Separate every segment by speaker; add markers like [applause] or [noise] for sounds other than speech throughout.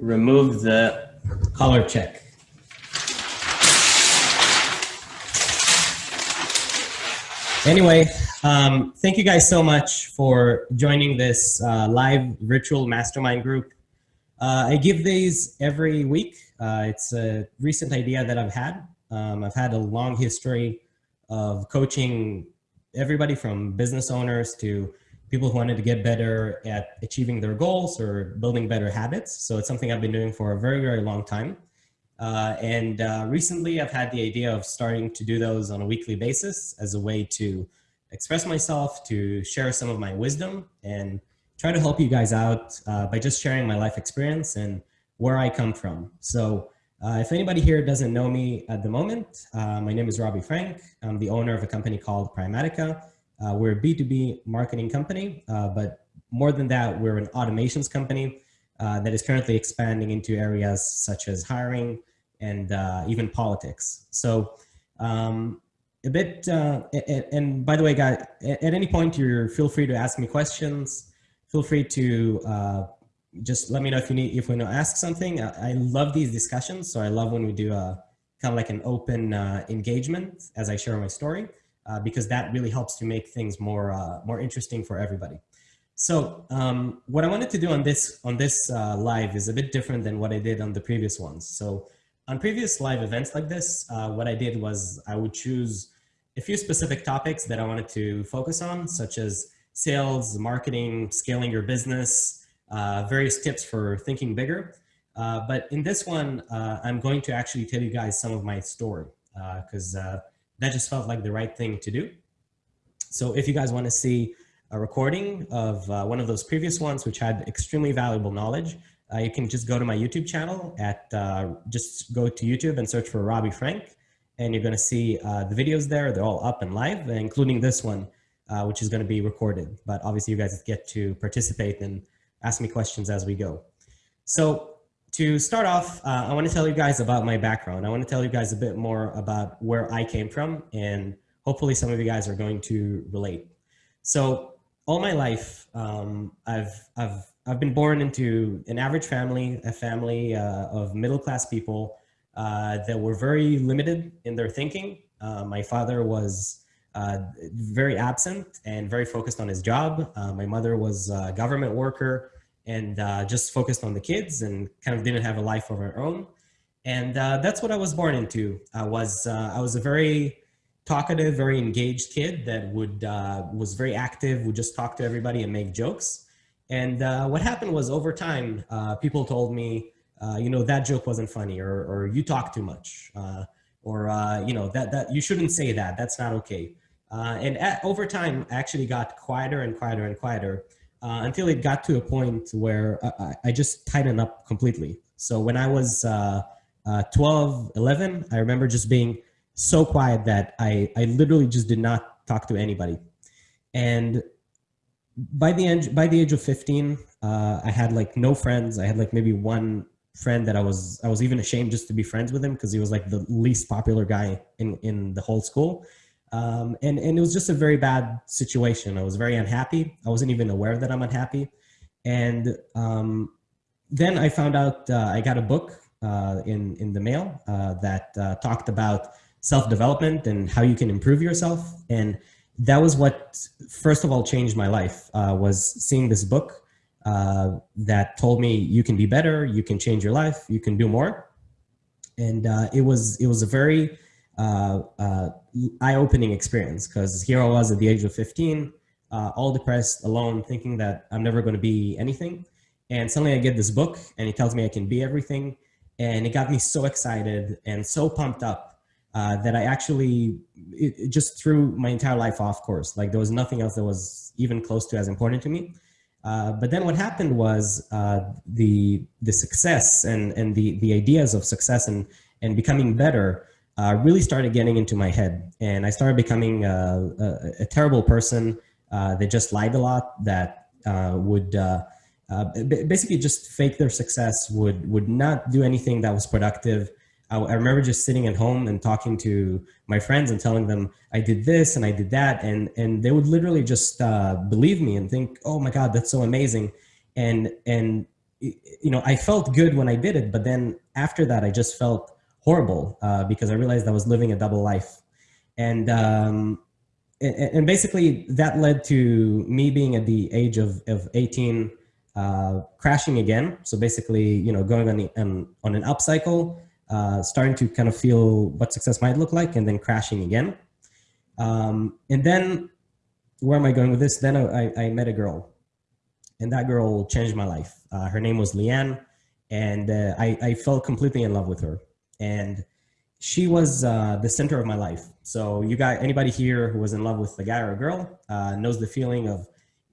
Speaker 1: remove the color check. Anyway, um, thank you guys so much for joining this uh, live virtual mastermind group. Uh, I give these every week. Uh, it's a recent idea that I've had. Um, I've had a long history of coaching everybody from business owners to people who wanted to get better at achieving their goals or building better habits. So it's something I've been doing for a very, very long time. Uh, and uh, recently I've had the idea of starting to do those on a weekly basis as a way to express myself, to share some of my wisdom and try to help you guys out uh, by just sharing my life experience and where I come from. So uh, if anybody here doesn't know me at the moment, uh, my name is Robbie Frank. I'm the owner of a company called Primatica. Uh, we're a B2B marketing company, uh, but more than that, we're an automations company uh, that is currently expanding into areas such as hiring and uh, even politics. So um, a bit, uh, and, and, by the way, guys, at, any point, you feel free to ask me questions. Feel free to uh, just let me know if you need, if we to ask something. I, I, love these discussions. So I love when we do a kind of like an open engagement as I share my story uh, because that really helps to make things more, uh, more interesting for everybody. So um, what I wanted to do on this, on this uh, live is a bit different than what I did on the previous ones. So on previous live events like this, uh, what I did was I would choose a few specific topics that I wanted to focus on, such as sales, marketing, scaling your business, uh, various tips for thinking bigger. Uh, but in this one, I'm going to actually tell you guys some of my story because that just felt like the right thing to do. So if you guys want to see a recording of uh, one of those previous ones, which had extremely valuable knowledge, uh, you can just go to my YouTube channel at, uh, just go to YouTube and search for Robbie Frank. And you're going to see uh, the videos there. They're all up and live, including this one, uh, which is going to be recorded. But obviously you guys get to participate and ask me questions as we go. So to start off, uh, I want to tell you guys about my background. I want to tell you guys a bit more about where I came from, and hopefully some of you guys are going to relate. So all my life, um, I've, I've, I've been born into an average family, a family uh, of middle-class people uh, that were very limited in their thinking. Uh, my father was uh, very absent and very focused on his job. Uh, my mother was a government worker and uh, just focused on the kids and kind of didn't have a life of her own. And uh, that's what I was born into. I was, uh, I was a very talkative, very engaged kid that would, uh, was very active, would just talk to everybody and make jokes. And uh, what happened was over time, uh, people told me, you know, that joke wasn't funny or, or you talk too much or, you know, that, that you shouldn't say that, that's not okay. and at, over time, I actually got quieter and quieter and quieter uh, until it got to a point where I, I, just tightened up completely. So when I was uh, uh, 12, 11, I remember just being so quiet that I, I literally just did not talk to anybody. And by the end, by the age of 15, uh, I had like no friends. I had like maybe one friend that I was, I was even ashamed just to be friends with him because he was like the least popular guy in, in the whole school. Um, and, and it was just a very bad situation. I was very unhappy. I wasn't even aware that I'm unhappy. And um, then I found out uh, I got a book uh, in, in the mail uh, that uh, talked about self-development and how you can improve yourself. And that was what, first of all, changed my life, uh, was seeing this book uh, that told me you can be better, you can change your life, you can do more. And it, was, it was a very uh, uh, eye-opening experience because here I was at the age of 15, uh, all depressed, alone, thinking that I'm never going to be anything. And suddenly I get this book and it tells me I can be everything. And it got me so excited and so pumped up uh, that I actually it, it just threw my entire life off course. Like there was nothing else that was even close to as important to me. Uh, but then what happened was uh, the the success and and the the ideas of success and and becoming better uh, really started getting into my head. And I started becoming a, a, a terrible person uh, that just lied a lot, that uh, would uh, uh, basically just fake their success, would, would not do anything that was productive. I, I, remember just sitting at home and talking to my friends and telling them I did this and I did that. And, and they would literally just uh, believe me and think, oh my God, that's so amazing. And, and you know, I felt good when I did it, but then after that, I just felt horrible uh, because I realized I was living a double life. And, um, and, and, basically that led to me being at the age of, of 18, uh, crashing again. So basically, you know, going on, the, um, on an up cycle, uh, starting to kind of feel what success might look like and then crashing again. Um, and then where am I going with this? Then I, I met a girl and that girl changed my life. Uh, her name was Leanne, and uh, I, I fell completely in love with her. And she was uh, the center of my life. So you got anybody here who was in love with a guy or a girl uh, knows the feeling of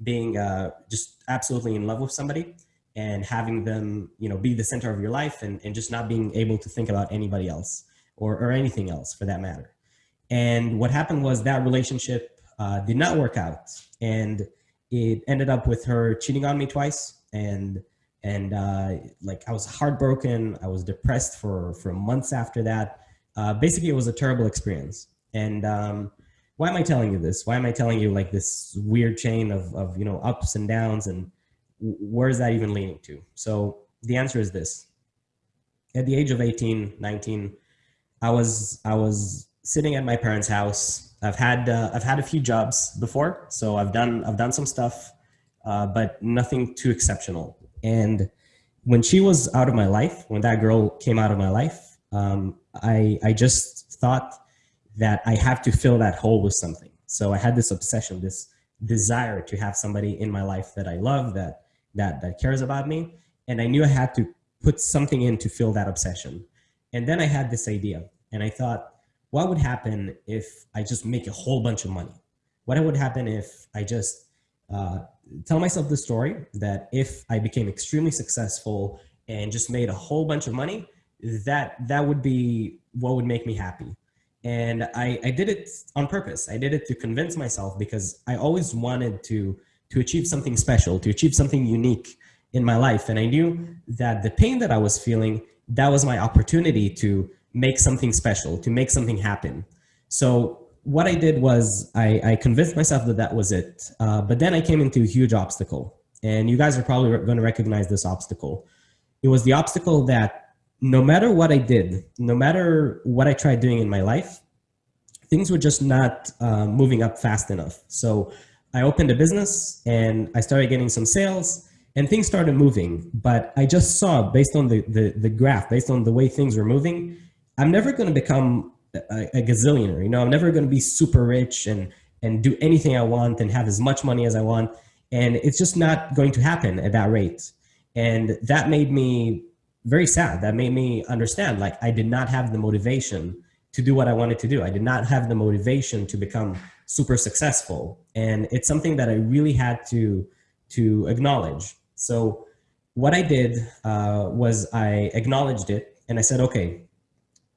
Speaker 1: being uh, just absolutely in love with somebody and having them, you know, be the center of your life and, and just not being able to think about anybody else or, or anything else for that matter. And what happened was that relationship uh, did not work out. And it ended up with her cheating on me twice and and uh, like I was heartbroken. I was depressed for for months after that. Uh, basically, it was a terrible experience. And um, why am I telling you this? Why am I telling you like this weird chain of of you know ups and downs and where is that even leading to? So the answer is this: at the age of 18, 19, I was I was sitting at my parents' house I've had uh, I've had a few jobs before, so I've done I've done some stuff, uh, but nothing too exceptional. And when she was out of my life, when that girl came out of my life, um, I I just thought that I have to fill that hole with something. So I had this obsession, this desire to have somebody in my life that I love, that that that cares about me, and I knew I had to put something in to fill that obsession. And then I had this idea, and I thought what would happen if I just make a whole bunch of money? What would happen if I just uh, tell myself the story that if I became extremely successful and just made a whole bunch of money, that that would be what would make me happy. And I, I did it on purpose. I did it to convince myself because I always wanted to to achieve something special, to achieve something unique in my life. And I knew that the pain that I was feeling, that was my opportunity to make something special, to make something happen. So what I did was I, I convinced myself that that was it. Uh, but then I came into a huge obstacle. And you guys are probably going to recognize this obstacle. It was the obstacle that no matter what I did, no matter what I tried doing in my life, things were just not uh, moving up fast enough. So I opened a business and I started getting some sales and things started moving. But I just saw based on the, the, the graph, based on the way things were moving, I'm never going to become a, a gazillionaire. You know, I'm never going to be super rich and and do anything I want and have as much money as I want. And it's just not going to happen at that rate. And that made me very sad. That made me understand like I did not have the motivation to do what I wanted to do. I did not have the motivation to become super successful. And it's something that I really had to to acknowledge. So what I did uh, was I acknowledged it and I said, okay,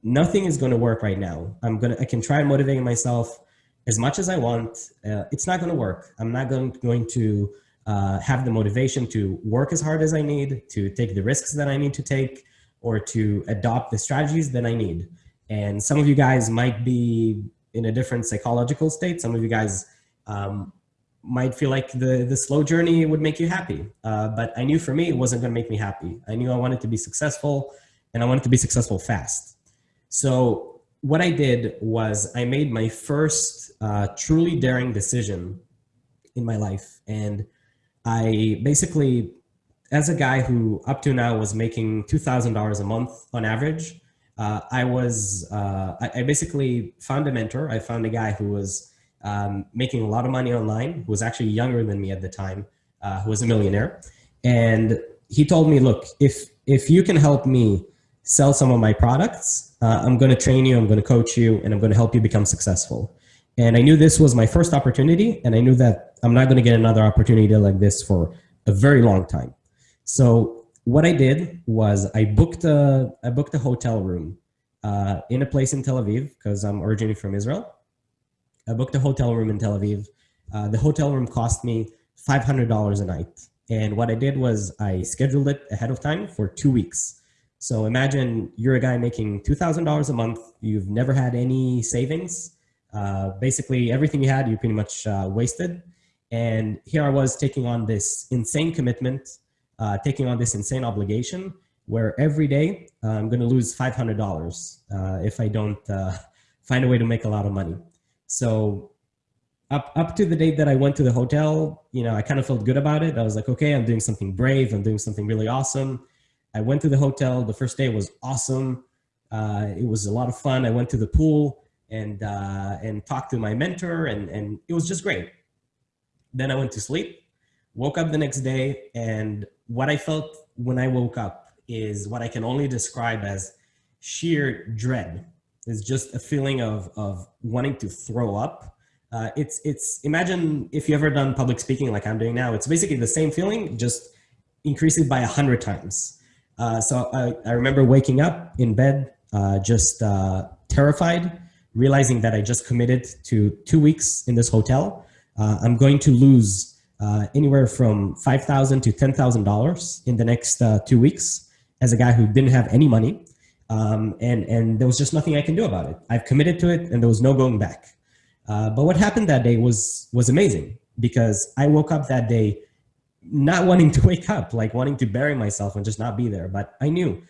Speaker 1: nothing is going to work right now. I'm going to, I can try motivating myself as much as I want. Uh, it's not going to work. I'm not going, going to uh, have the motivation to work as hard as I need, to take the risks that I need to take, or to adopt the strategies that I need. And some of you guys might be in a different psychological state. Some of you guys um, might feel like the, the slow journey would make you happy. Uh, but I knew for me, it wasn't going to make me happy. I knew I wanted to be successful and I wanted to be successful fast. So what I did was I made my first uh, truly daring decision in my life. And I basically, as a guy who up to now was making $2,000 a month on average, uh, I was, uh, I, I, basically found a mentor. I found a guy who was um, making a lot of money online, who was actually younger than me at the time, uh, who was a millionaire. And he told me, look, if, if you can help me sell some of my products, uh, I'm going to train you, I'm going to coach you, and I'm going to help you become successful. And I knew this was my first opportunity, and I knew that I'm not going to get another opportunity like this for a very long time. So what I did was I booked a, I booked a hotel room uh, in a place in Tel Aviv because I'm originally from Israel. I booked a hotel room in Tel Aviv. Uh, the hotel room cost me $500 a night. And what I did was I scheduled it ahead of time for two weeks. So imagine you're a guy making $2,000 a month. You've never had any savings. Uh, basically, everything you had, you pretty much uh, wasted. And here I was taking on this insane commitment uh, taking on this insane obligation where every day uh, I'm going to lose $500 uh, if I don't uh, [laughs] find a way to make a lot of money. So up, up to the date that I went to the hotel, you know, I kind of felt good about it. I was like, okay, I'm doing something brave. I'm doing something really awesome. I went to the hotel. The first day was awesome. Uh, it was a lot of fun. I went to the pool and, uh, and talked to my mentor and, and it was just great. Then I went to sleep, woke up the next day. And what I felt when I woke up is what I can only describe as sheer dread. It's just a feeling of, of wanting to throw up uh, it's, it's, imagine if you ever done public speaking like I'm doing now, it's basically the same feeling, just increase it by a hundred times. Uh, so I, I, remember waking up in bed, uh, just uh, terrified, realizing that I just committed to two weeks in this hotel. Uh, I'm going to lose uh, anywhere from 5,000 to $10,000 in the next two weeks as a guy who didn't have any money. Um, and, and there was just nothing I can do about it. I've committed to it and there was no going back. But what happened that day was was amazing because I woke up that day not wanting to [laughs] wake up, like wanting to bury myself and just not be there. But I knew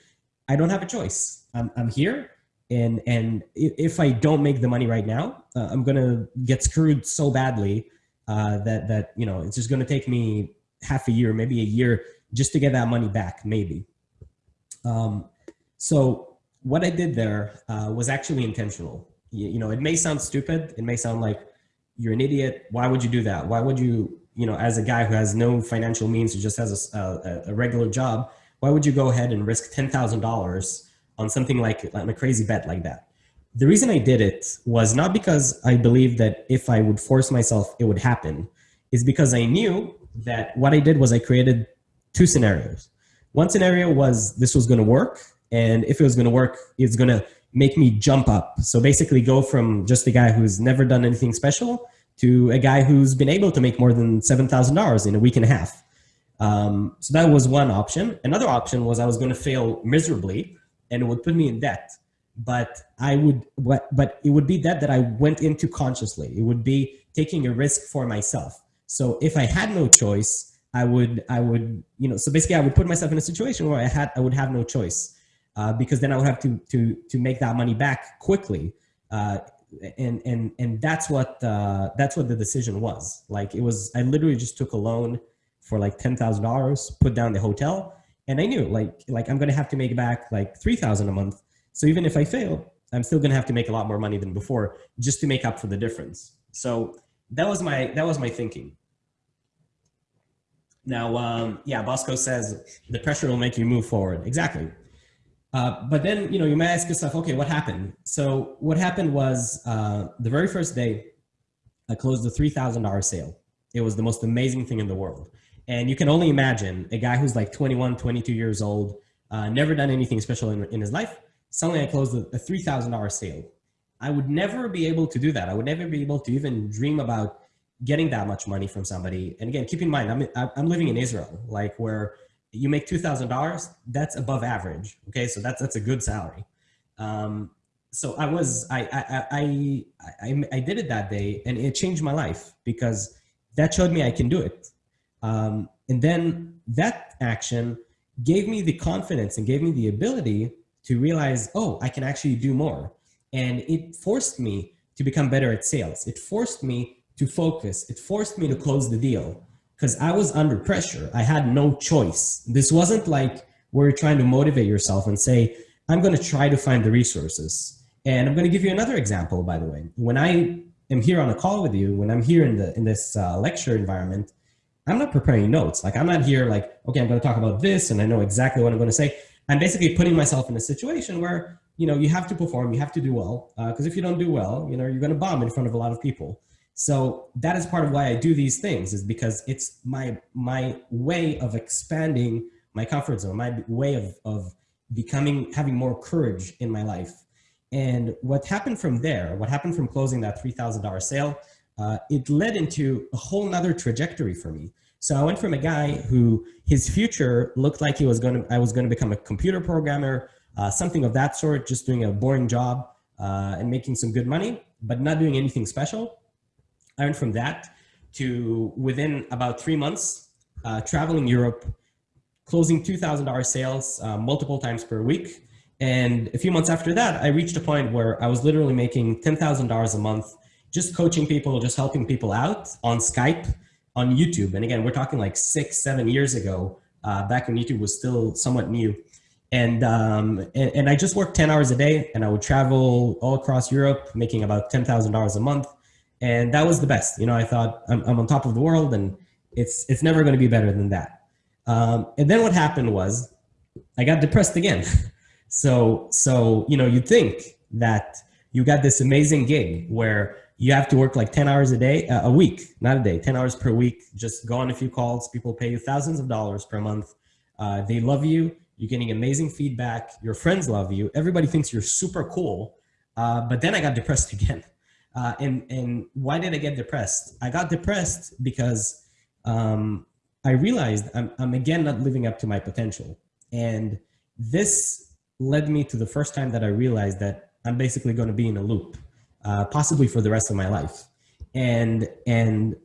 Speaker 1: I don't have a choice. I'm, I'm here. And, and if I don't make the money right now, uh, I'm going to get screwed so badly uh, that, that, you know, it's just going to take me half a year, maybe a year just to get that money back, maybe. Um, so what I did there uh, was actually intentional you, you know, it may sound stupid. It may sound like you're an idiot. Why would you do that? Why would you, you know, as a guy who has no financial means, who just has a, a, a regular job, why would you go ahead and risk $10,000 on something like, like a crazy bet like that? The reason I did it was not because I believed that if I would force myself, it would happen. Is because I knew that what I did was I created two scenarios. One scenario was this was going to work. And if it was going to work, it's going to make me jump up. So basically go from just a guy who's never done anything special to a guy who's been able to make more than $7,000 in a week and a half. Um, so that was one option. Another option was I was going to fail miserably and it would put me in debt. But I would, but it would be that that I went into consciously. It would be taking a risk for myself. So if I had no choice, I would, I would, you know, so basically I would put myself in a situation where I had, I would have no choice uh, because then I would have to to to make that money back quickly. Uh, and and and that's what uh, that's what the decision was. Like it was, I literally just took a loan for like ten thousand dollars, put down the hotel, and I knew like like I'm gonna have to make back like three thousand a month. So even if I fail, I'm still gonna have to make a lot more money than before just to make up for the difference. So that was my that was my thinking. Now, um, yeah, Bosco says the pressure will make you move forward. Exactly. Uh, but then, you know, you may ask yourself, okay, what happened? So what happened was uh, the very first day, I closed a $3,000 sale. It was the most amazing thing in the world. And you can only imagine a guy who's like 21, 22 years old, uh, never done anything special in, in his life. Suddenly I closed a, a $3,000 sale. I would never be able to do that. I would never be able to even dream about getting that much money from somebody. And again, keep in mind, I'm, I'm living in Israel, like where you make $2,000, that's above average. Okay. So that's, that's a good salary. Um, so I was, I, I, I, I, I, did it that day and it changed my life because that showed me I can do it. Um, and then that action gave me the confidence and gave me the ability to realize, oh, I can actually do more. And it forced me to become better at sales. It forced me to focus. It forced me to close the deal because I was under pressure. I had no choice. This wasn't like where you're trying to motivate yourself and say, I'm going to try to find the resources. And I'm going to give you another example, by the way. When I am here on a call with you, when I'm here in, the, in this uh, lecture environment, I'm not preparing notes. Like I'm not here like, okay, I'm going to talk about this and I know exactly what I'm going to say. I'm basically putting myself in a situation where, you know, you have to perform, you have to do well. Because uh, if you don't do well, you know, you're going to bomb in front of a lot of people. So that is part of why I do these things is because it's my, my way of expanding my comfort zone, my way of, of becoming, having more courage in my life. And what happened from there, what happened from closing that $3,000 sale, uh, it led into a whole nother trajectory for me. So I went from a guy who his future looked like he was going to, I was going to become a computer programmer, uh, something of that sort, just doing a boring job uh, and making some good money, but not doing anything special. I went from that to within about three months, uh, traveling Europe, closing $2,000 sales uh, multiple times per week. And a few months after that, I reached a point where I was literally making $10,000 a month, just coaching people, just helping people out on Skype, on YouTube. And again, we're talking like six, seven years ago, uh, back when YouTube was still somewhat new. And, um, and, and I just worked 10 hours a day and I would travel all across Europe, making about $10,000 a month. And that was the best. You know, I thought I'm, I'm on top of the world and it's, it's never going to be better than that. Um, and then what happened was I got depressed again. [laughs] so, so, you know, you think that you got this amazing gig where you have to work like 10 hours a day, uh, a week, not a day, 10 hours per week, just go on a few calls. People pay you thousands of dollars per month. Uh, they love you. You're getting amazing feedback. Your friends love you. Everybody thinks you're super cool. Uh, but then I got depressed [laughs] again. Uh, and, and why did I get depressed? I got depressed because um, I realized I'm, I'm again not living up to my potential. And this led me to the first time that I realized that I'm basically going to be in a loop, uh, possibly for the rest of my life. And, and,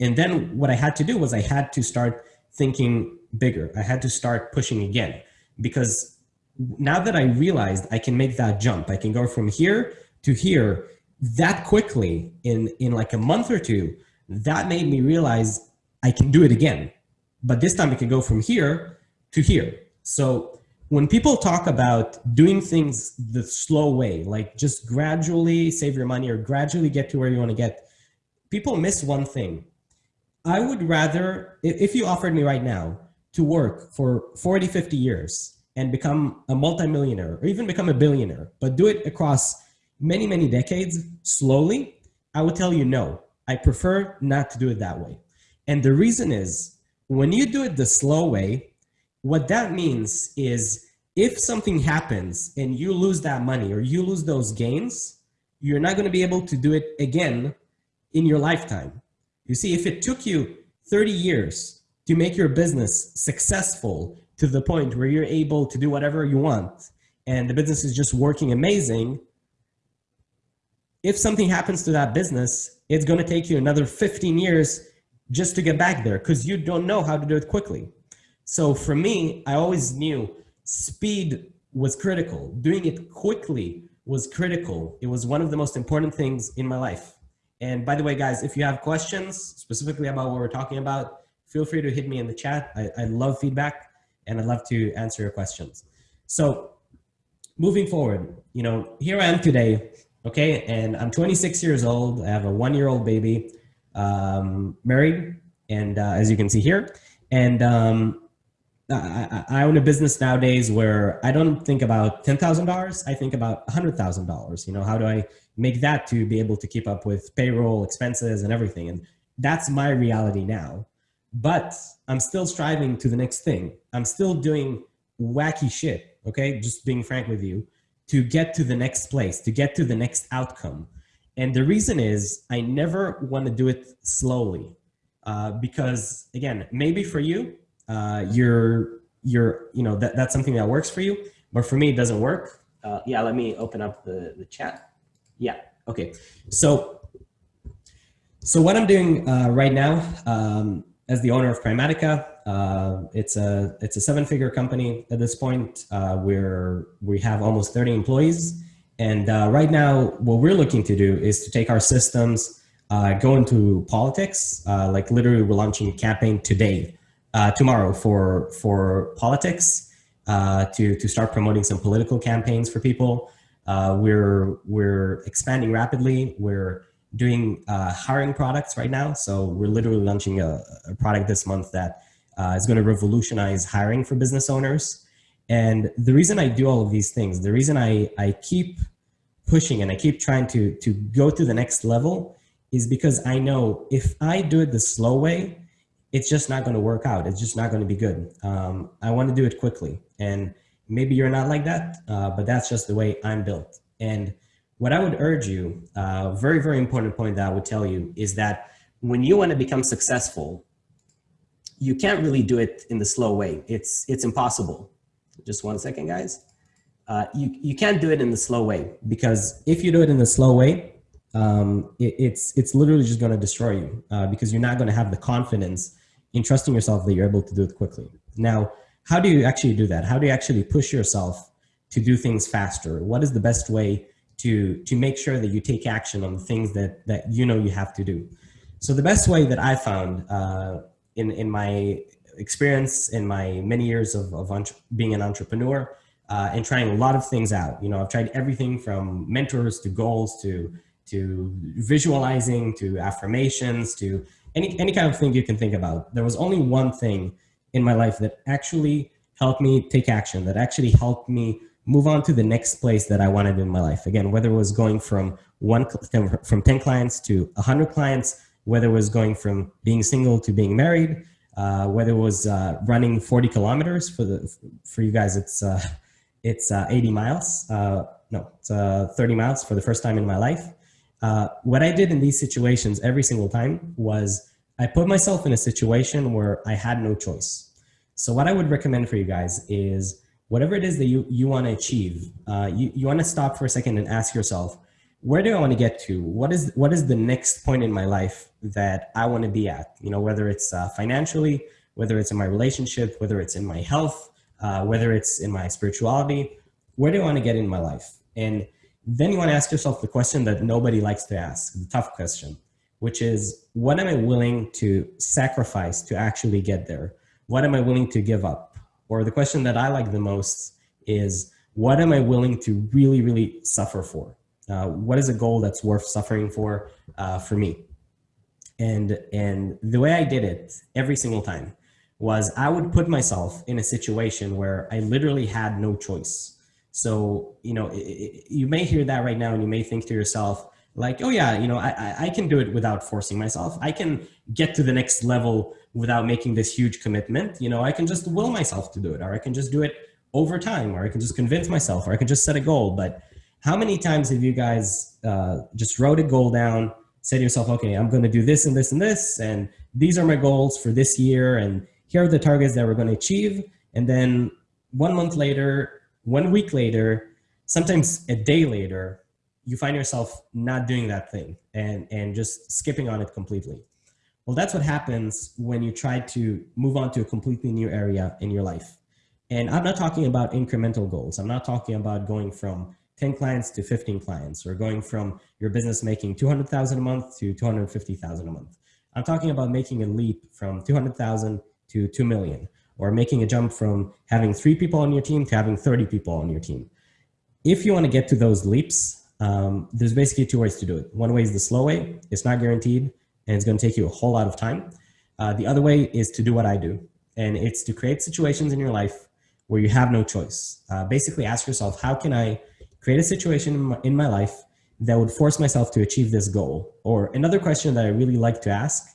Speaker 1: and then what I had to do was I had to start thinking bigger. I had to start pushing again because now that I realized I can make that jump, I can go from here to here that quickly in, in like a month or two, that made me realize I can do it again. But this time it can go from here to here. So when people talk about doing things the slow way, like just gradually save your money or gradually get to where you want to get, people miss one thing. I would rather, if you offered me right now to work for 40, 50 years and become a multimillionaire or even become a billionaire, but do it across many, many decades slowly, I would tell you no. I prefer not to do it that way. And the reason is when you do it the slow way, what that means is if something happens and you lose that money or you lose those gains, you're not going to be able to do it again in your lifetime. You see, if it took you 30 years to make your business successful to the point where you're able to do whatever you want and the business is just working amazing, if something happens to that business, it's going to take you another 15 years just to get back there because you don't know how to do it quickly. So for me, I always knew speed was critical. Doing it quickly was critical. It was one of the most important things in my life. And by the way, guys, if you have questions specifically about what we're talking about, feel free to hit me in the chat. I, I love feedback and I'd love to answer your questions. So moving forward, you know, here I am today, okay? And I'm 26 years old. I have a one-year-old baby um, married, and uh, as you can see here, and um, I, I, own a business nowadays where I don't think about ten thousand dollars. I think about hundred thousand dollars. You know, how do I make that to be able to keep up with payroll, expenses, and everything? And that's my reality now. But I'm still striving to the next thing. I'm still doing wacky shit. Okay, just being frank with you, to get to the next place, to get to the next outcome. And the reason is I never want to do it slowly uh, because again, maybe for you, uh, you're, you're, you know, that, that's something that works for you, but for me, it doesn't work. Uh, yeah, let me open up the, the chat. Yeah, okay. So, so what I'm doing uh, right now um, as the owner of Primatica, uh, it's a it's a seven figure company at this point. Uh, where we have almost 30 employees. And uh, right now, what we're looking to do is to take our systems, uh, go into politics. Uh, like literally, we're launching a campaign today, tomorrow for for politics to to start promoting some political campaigns for people. We're we're expanding rapidly. We're doing hiring products right now. So we're literally launching a, a product this month that is going to revolutionize hiring for business owners. And the reason I do all of these things, the reason I, I keep pushing and I keep trying to, to go to the next level is because I know if I do it the slow way, it's just not going to work out. It's just not going to be good. Um, I want to do it quickly. And maybe you're not like that, uh, but that's just the way I'm built. And what I would urge you, a uh, very, very important point that I would tell you is that when you want to become successful, you can't really do it in the slow way. It's, it's impossible. Just one second, guys. Uh, you, you can't do it in the slow way because if you do it in the slow way, um, it, it's, it's literally just going to destroy you uh, because you're not going to have the confidence in trusting yourself that you're able to do it quickly. Now, how do you actually do that? How do you actually push yourself to do things faster? What is the best way to, to make sure that you take action on the things that, that you know you have to do? So the best way that I found uh, in, in my experience, in my many years of, of being an entrepreneur, uh, and trying a lot of things out. You know, I've tried everything from mentors to goals to to visualizing to affirmations to any any kind of thing you can think about. There was only one thing in my life that actually helped me take action, that actually helped me move on to the next place that I wanted in my life. Again, whether it was going from one from 10 clients to 100 clients, whether it was going from being single to being married, uh, whether it was uh, running 40 kilometers for the for you guys, it's uh, [laughs] it's uh, 80 miles. Uh, no, it's uh, 30 miles for the first time in my life. what I did in these situations every single time was I put myself in a situation where I had no choice. So what I would recommend for you guys is whatever it is that you, you want to achieve, you, you want to stop for a second and ask yourself, where do I want to get to? What is, what is the next point in my life that I want to be at? You know, whether it's uh, financially, whether it's in my relationship, whether it's in my health, uh, whether it's in my spirituality, where do I want to get in my life? And then you want to ask yourself the question that nobody likes to ask, the tough question which is what am I willing to sacrifice to actually get there? What am I willing to give up? Or the question that I like the most is what am I willing to really, really suffer for? Uh, what is a goal that's worth suffering for uh, for me? And, and the way I did it every single time was I would put myself in a situation where I literally had no choice. So, you know, it, it, you may hear that right now and you may think to yourself, like, oh yeah, you know, I, I can do it without forcing myself. I can get to the next level without making this huge commitment. You know, I can just will myself to do it, or I can just do it over time, or I can just convince myself, or I can just set a goal. But how many times have you guys uh, just wrote a goal down, said to yourself, okay, I'm going to do this and this and this, and these are my goals for this year, and here are the targets that we're going to achieve. And then one month later, one week later, sometimes a day later, you find yourself not doing that thing and, and just skipping on it completely. Well, that's what happens when you try to move on to a completely new area in your life. And I'm not talking about incremental goals. I'm not talking about going from 10 clients to 15 clients or going from your business making 200,000 a month to 250,000 a month. I'm talking about making a leap from 200,000 to 2 million or making a jump from having three people on your team to having 30 people on your team. If you want to get to those leaps, um, there's basically two ways to do it. One way is the slow way. It's not guaranteed and it's going to take you a whole lot of time. Uh, the other way is to do what I do. And it's to create situations in your life where you have no choice. Uh, basically ask yourself, how can I create a situation in my, in my life that would force myself to achieve this goal? Or another question that I really like to ask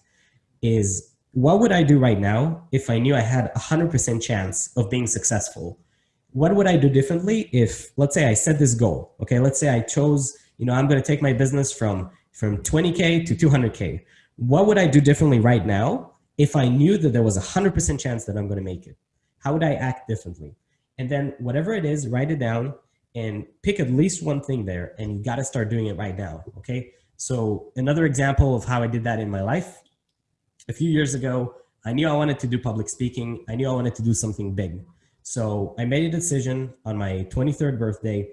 Speaker 1: is, what would I do right now if I knew I had a 100% chance of being successful what would I do differently if, let's say I set this goal, okay? Let's say I chose, you know, I'm going to take my business from, from 20K to 200K. What would I do differently right now if I knew that there was a 100% chance that I'm going to make it? How would I act differently? And then whatever it is, write it down and pick at least one thing there and you got to start doing it right now, okay? So another example of how I did that in my life, a few years ago, I knew I wanted to do public speaking. I knew I wanted to do something big. So I made a decision on my 23rd birthday.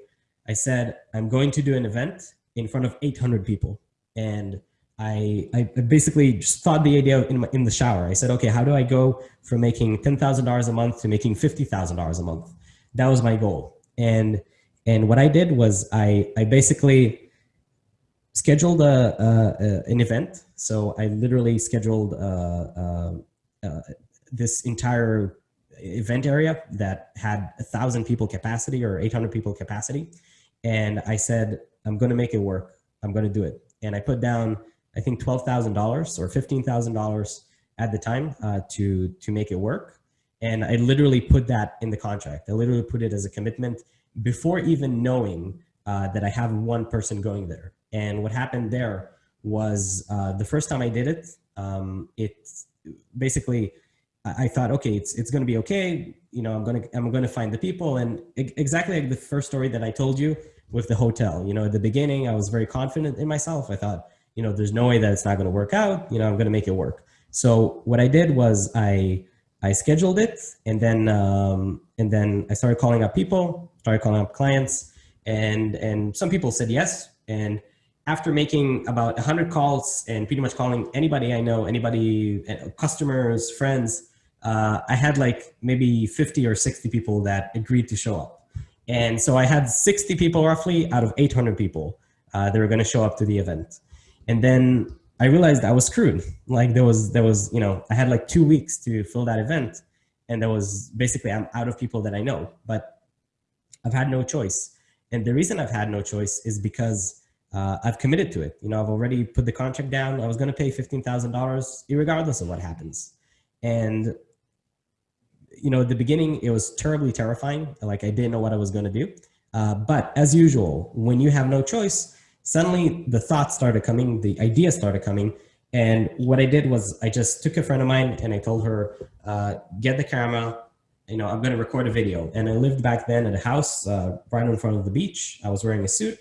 Speaker 1: I said, I'm going to do an event in front of 800 people. And I, I basically just thought the idea in, my, in the shower. I said, okay, how do I go from making $10,000 a month to making $50,000 a month? That was my goal. And, and what I did was I, I basically scheduled a, a, an event. So I literally scheduled uh, uh, uh, this entire event area that had a thousand people capacity or 800 people capacity. And I said, I'm going to make it work. I'm going to do it. And I put down, I think $12,000 or $15,000 at the time uh, to, to make it work. And I literally put that in the contract. I literally put it as a commitment before even knowing uh, that I have one person going there. And what happened there was uh, the first time I did it, um, it basically I thought, okay, it's it's going to be okay. You know, I'm going to I'm going to find the people, and exactly like the first story that I told you with the hotel. You know, at the beginning, I was very confident in myself. I thought, you know, there's no way that it's not going to work out. You know, I'm going to make it work. So what I did was I I scheduled it, and then um, and then I started calling up people, started calling up clients, and and some people said yes. And after making about 100 calls and pretty much calling anybody I know, anybody, uh, customers, friends, uh, I had like maybe 50 or 60 people that agreed to show up. And so I had 60 people roughly out of 800 people uh, that were going to show up to the event. And then I realized I was screwed. Like there was, there was, you know, I had like two weeks to fill that event. And there was basically, I'm out of people that I know, but I've had no choice. And the reason I've had no choice is because uh, I've committed to it. You know, I've already put the contract down. I was going to pay $15,000 regardless of what happens. And, you know, at the beginning, it was terribly terrifying. Like I didn't know what I was going to do. Uh, but as usual, when you have no choice, suddenly the thoughts started coming, the ideas started coming. And what I did was I just took a friend of mine and I told her, uh, get the camera, you know, I'm going to record a video. And I lived back then at a house uh, right in front of the beach. I was wearing a suit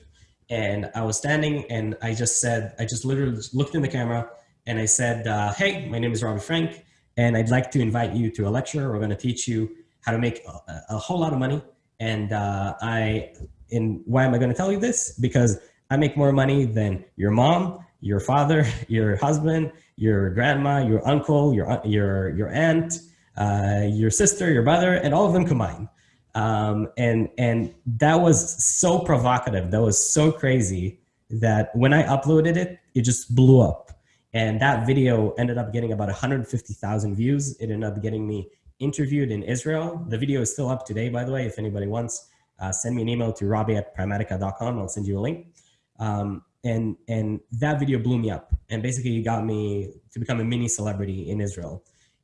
Speaker 1: and I was standing and I just said, I just literally looked in the camera and I said, uh, hey, my name is Robbie Frank, and I'd like to invite you to a lecture. We're gonna teach you how to make a, a whole lot of money. And uh, I, and why am I gonna tell you this? Because I make more money than your mom, your father, [laughs] your husband, your grandma, your uncle, your, your, your aunt, uh, your sister, your brother, and all of them combined. Um, and, and that was so provocative. That was so crazy that when I uploaded it, it just blew up. And that video ended up getting about 150,000 views. It ended up getting me interviewed in Israel. The video is still up today, by the way, if anybody wants, uh, send me an email to robbie at primatica.com. I'll send you a link. Um, and, and that video blew me up and basically got me to become a mini celebrity in Israel.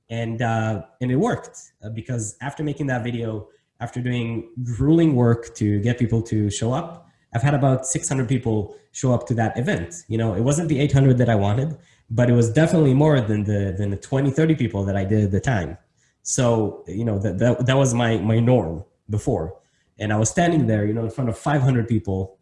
Speaker 1: And, uh, and it worked uh, because after making that video, after doing grueling work to get people to show up, I've had about 600 people show up to that event. You know, it wasn't the 800 that I wanted, but it was definitely more than the, than the 20, 30 people that I did at the time. So, you know, that, that, that was my, my norm before. And I was standing there, you know, in front of 500 people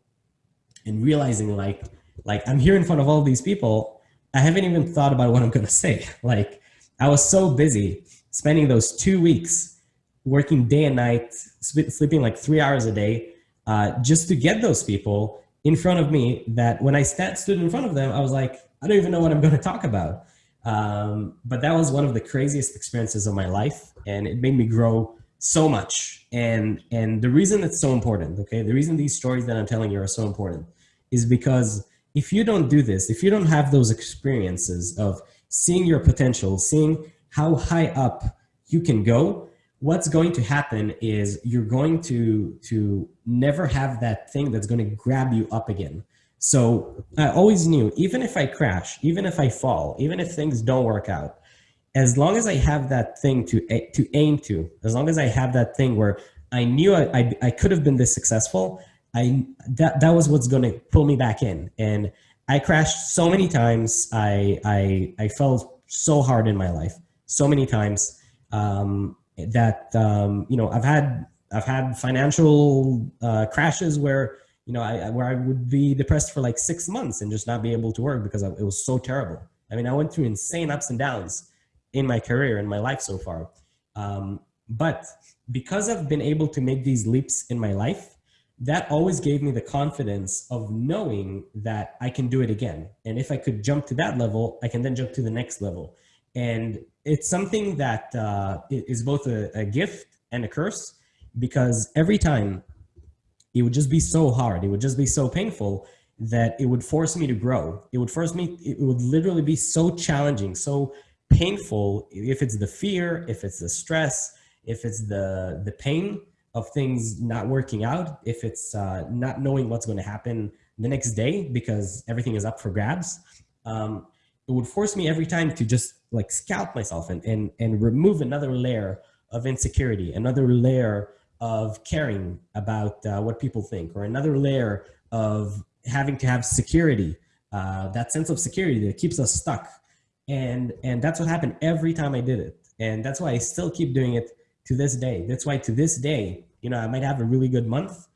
Speaker 1: and realizing like, like I'm here in front of all these people. I haven't even thought about what I'm going to say. [laughs] Like I was so busy spending those two weeks working day and night, sleeping like three hours a day, uh, just to get those people in front of me that when I st stood in front of them, I was like, I don't even know what I'm going to talk about. Um, but that was one of the craziest experiences of my life. And it made me grow so much. And, and the reason it's so important, okay, the reason these stories that I'm telling you are so important is because if you don't do this, if you don't have those experiences of seeing your potential, seeing how high up you can go, what's going to happen is you're going to to never have that thing that's going to grab you up again so i always knew even if i crash even if i fall even if things don't work out as long as i have that thing to to aim to as long as i have that thing where i knew i, I, I could have been this successful i that that was what's going to pull me back in and i crashed so many times i i i fell so hard in my life so many times um, that um, you know I've had I've had financial uh, crashes where you know I where I would be depressed for like six months and just not be able to work because it was so terrible. I mean I went through insane ups and downs in my career in my life so far. Um, but because I've been able to make these leaps in my life, that always gave me the confidence of knowing that I can do it again. And if I could jump to that level, I can then jump to the next level. And it's something that uh, is both a, a gift and a curse because every time it would just be so hard, it would just be so painful that it would force me to grow. It would force me, it would literally be so challenging, so painful if it's the fear, if it's the stress, if it's the, the pain of things not working out, if it's uh, not knowing what's going to happen the next day because everything is up for grabs. Um, it would force me every time to just like scalp myself and, and, and remove another layer of insecurity, another layer of caring about uh, what people think, or another layer of having to have security, uh, that sense of security that keeps us stuck. And, and that's what happened every time I did it. And that's why I still keep doing it to this day. That's why to this day, you know, I might have a really good month,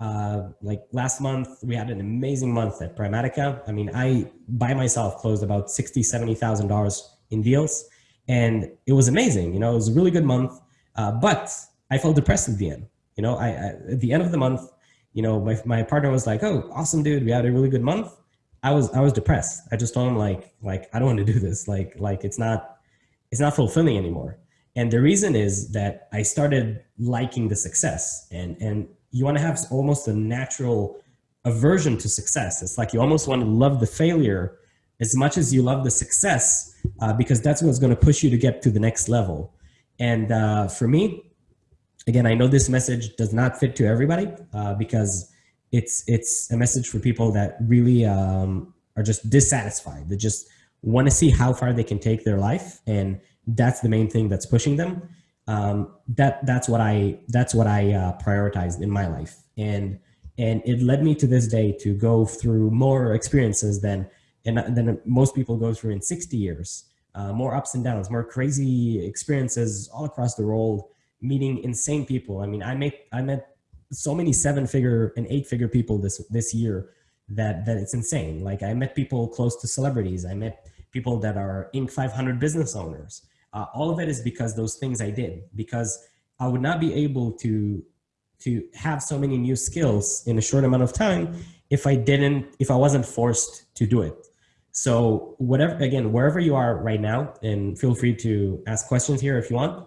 Speaker 1: uh, like last month, we had an amazing month at Primatica. I mean, I by myself closed about sixty, seventy thousand dollars in deals, and it was amazing. You know, it was a really good month, uh, but I felt depressed at the end. You know, I, I, at the end of the month, you know, my my partner was like, "Oh, awesome, dude, we had a really good month." I was I was depressed. I just told him like like I don't want to do this. Like like it's not it's not fulfilling anymore. And the reason is that I started liking the success, and and you want to have almost a natural aversion to success. It's like you almost want to love the failure as much as you love the success uh, because that's what's going to push you to get to the next level. And uh, for me, again, I know this message does not fit to everybody uh, because it's it's a message for people that really um, are just dissatisfied. They just want to see how far they can take their life, and that's the main thing that's pushing them. Um, that that's what I that's what I uh, prioritized in my life, and and it led me to this day to go through more experiences than and than most people go through in 60 years. Uh, more ups and downs, more crazy experiences all across the world, meeting insane people. I mean, I met I met so many seven figure and eight figure people this this year that that it's insane. Like I met people close to celebrities. I met people that are Inc. 500 business owners. Uh, all of it is because those things I did because I would not be able to to have so many new skills in a short amount of time if I didn't if I wasn't forced to do it. So whatever again wherever you are right now, and feel free to ask questions here if you want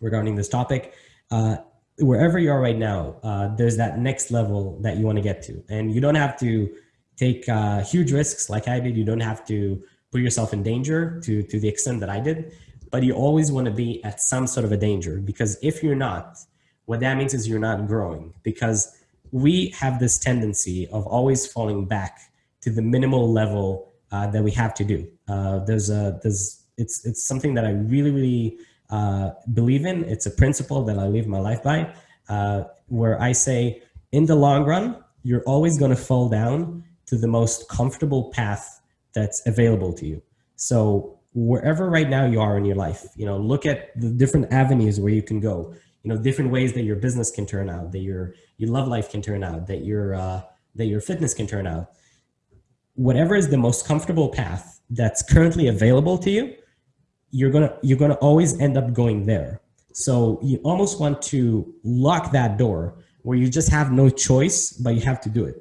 Speaker 1: regarding this topic. Uh, wherever you are right now, uh, there's that next level that you want to get to, and you don't have to take uh, huge risks like I did. You don't have to put yourself in danger to to the extent that I did, but you always want to be at some sort of a danger because if you're not, what that means is you're not growing because we have this tendency of always falling back to the minimal level uh, that we have to do. Uh, there's a there's it's it's something that I really really uh, believe in. It's a principle that I live my life by, uh, where I say, in the long run, you're always going to fall down to the most comfortable path that's available to you. So wherever right now you are in your life, you know, look at the different avenues where you can go you know different ways that your business can turn out that your your love life can turn out that your uh, that your fitness can turn out whatever is the most comfortable path that's currently available to you you're gonna you're gonna always end up going there. So you almost want to lock that door where you just have no choice but you have to do it.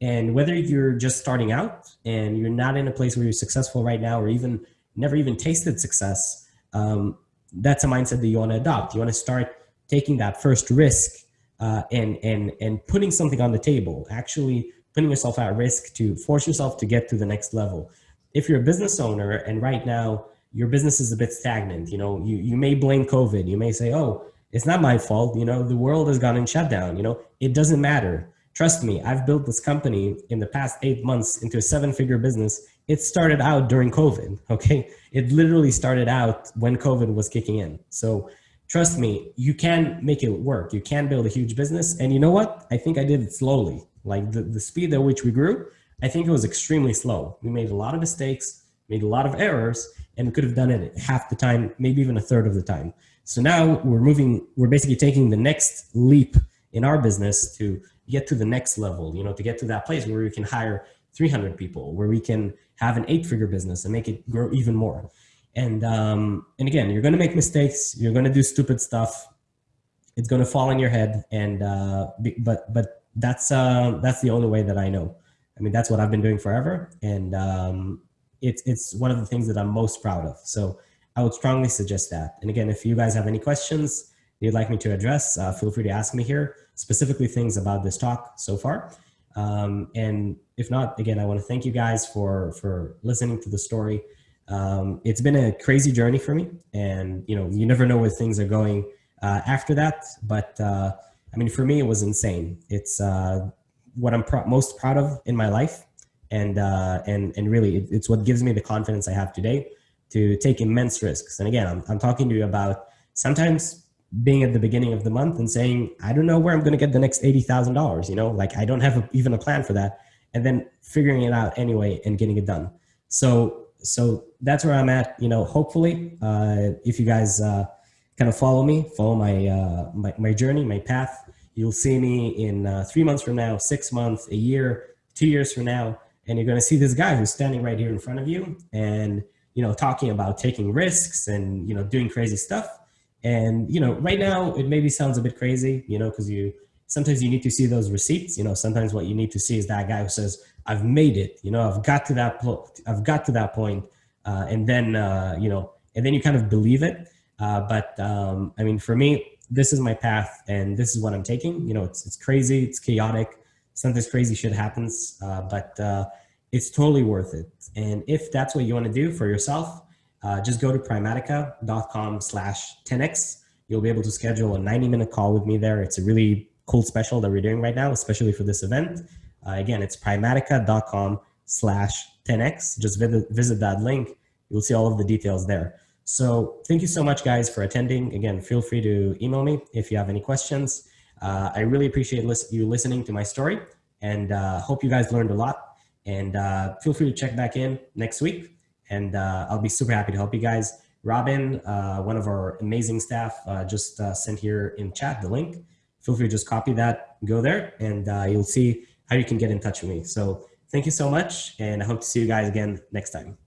Speaker 1: And whether you're just starting out and you're not in a place where you're successful right now or even never even tasted success um, that's a mindset that you want to adopt. You want to start taking that first risk uh, and and and putting something on the table, actually putting yourself at risk to force yourself to get to the next level. If you're a business owner and right now your business is a bit stagnant, you know, you, you may blame COVID. You may say, oh, it's not my fault. You know, the world has gone in shutdown. You know, it doesn't matter. Trust me, I've built this company in the past eight months into a seven figure business. It started out during COVID. [laughs] Okay. It literally started out when COVID was kicking in. So trust me, you can make it work. You can build a huge business. And you know what? I think I did it slowly. Like the, the speed at which we grew, I think it was extremely slow. We made a lot of mistakes, made a lot of errors, and we could have done it half the time, maybe even a third of the time. So now we're moving, we're basically taking the next leap in our business to get to the next level, you know, to get to that place where we can hire 300 people, where we can have an eight figure business and make it grow even more. And um, and again, you're going to make mistakes. You're going to do stupid stuff. It's going to fall in your head. And uh, but but that's uh, that's the only way that I know. I mean, that's what I've been doing forever, and um, it's it's one of the things that I'm most proud of. So I would strongly suggest that. And again, if you guys have any questions you'd like me to address, uh, feel free to ask me here, specifically things about this talk so far. Um, and if not, again, I want to thank you guys for for listening to the story um, it's been a crazy journey for me and you know you never know where things are going uh, after that but uh, i mean for me it was insane it's uh, what i'm pr most proud of in my life and uh, and and really it, it's what gives me the confidence i have today to take immense risks and again i'm, I'm talking to you about sometimes being at the beginning of the month and saying i don't know where i'm going to get the next $80000 you know like i don't have a, even a plan for that and then figuring it out anyway and getting it done so so that's where I'm at. You know, hopefully, uh, if you guys uh, kind of follow me, follow my, uh, my, my journey, my path, you'll see me in uh, three months from now, six months, a year, two years from now, and you're going to see this guy who's standing right here in front of you, and you know, talking about taking risks and, you know, doing crazy stuff. And, you know, right now it maybe sounds a bit crazy, you know, because you, sometimes you need to see those receipts, you know, sometimes what you need to see is that guy who says, I've made it, you know, I've got to that, I've got to that point, uh, and then, uh, you know, and then you kind of believe it. Uh, but um, I mean, for me, this is my path and this is what I'm taking. You know, it's, it's crazy, it's chaotic. Sometimes crazy shit happens, uh, but uh, it's totally worth it. And if that's what you want to do for yourself, uh, just go to primatica.com slash 10x. You'll be able to schedule a 90 minute call with me there. It's a really cool special that we're doing right now, especially for this event. Uh, again, it's primatica.com slash 10x. Just visit, visit that link. You'll see all of the details there. So thank you so much guys for attending. Again, feel free to email me if you have any questions. Uh, I really appreciate you listening to my story and uh, hope you guys learned a lot. And uh, feel free to check back in next week and uh, I'll be super happy to help you guys. Robin, uh, one of our amazing staff, uh, just sent here in chat the link. Feel free to just copy that, go there, and you'll see how you can get in touch with me. So thank you so much, and I hope to see you guys again next time.